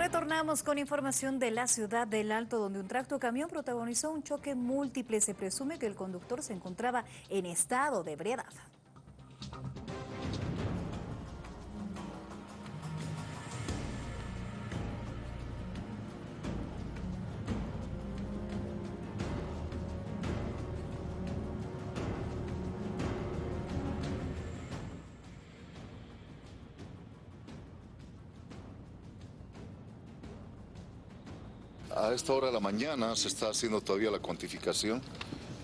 Retornamos con información de la ciudad del Alto, donde un tracto camión protagonizó un choque múltiple. Se presume que el conductor se encontraba en estado de ebriedad. A esta hora de la mañana se está haciendo todavía la cuantificación.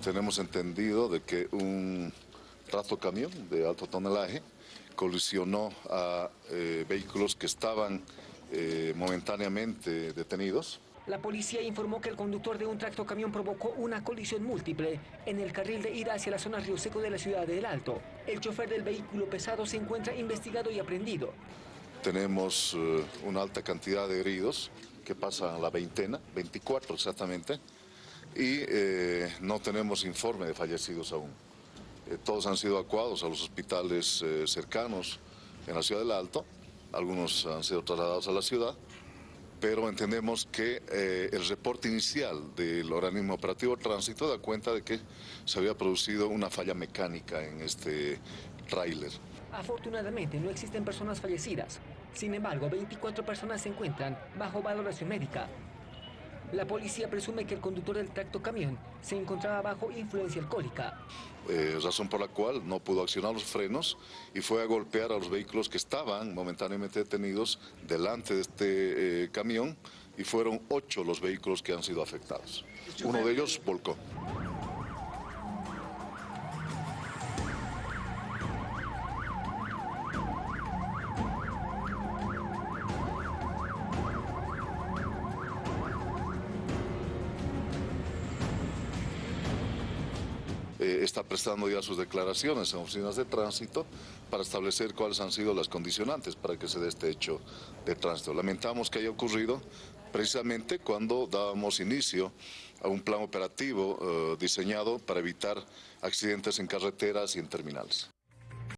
Tenemos entendido de que un trato camión de alto tonelaje colisionó a eh, vehículos que estaban eh, momentáneamente detenidos. La policía informó que el conductor de un tractocamión provocó una colisión múltiple en el carril de ida hacia la zona Río Seco de la ciudad de El Alto. El chofer del vehículo pesado se encuentra investigado y aprendido. Tenemos eh, una alta cantidad de heridos que pasa la veintena, 24 exactamente, y eh, no tenemos informe de fallecidos aún. Eh, todos han sido evacuados a los hospitales eh, cercanos en la ciudad del Alto, algunos han sido trasladados a la ciudad, pero entendemos que el reporte inicial del organismo operativo tránsito da cuenta de que se había producido una falla mecánica en este tráiler. Afortunadamente no existen personas fallecidas. Sin embargo, 24 personas se encuentran bajo valoración médica. La policía presume que el conductor del tracto camión se encontraba bajo influencia alcohólica. Eh, razón por la cual no pudo accionar los frenos y fue a golpear a los vehículos que estaban momentáneamente detenidos delante de este eh, camión y fueron ocho los vehículos que han sido afectados. Uno de ellos volcó. Eh, está prestando ya sus declaraciones en oficinas de tránsito para establecer cuáles han sido las condicionantes para que se dé este hecho de tránsito. Lamentamos que haya ocurrido precisamente cuando dábamos inicio a un plan operativo eh, diseñado para evitar accidentes en carreteras y en terminales.